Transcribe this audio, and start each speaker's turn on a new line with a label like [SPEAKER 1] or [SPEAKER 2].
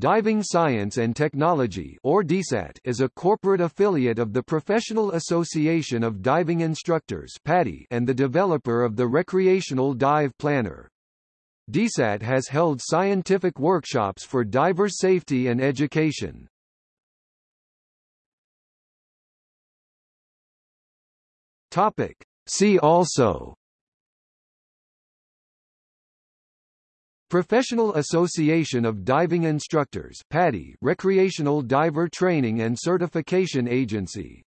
[SPEAKER 1] Diving Science and Technology or DSAT is a corporate affiliate of the Professional Association of Diving Instructors PADI and the developer of the Recreational Dive Planner. DSAT has held scientific workshops for diver safety and education. Topic. See also Professional Association of Diving Instructors PADI Recreational Diver Training and Certification Agency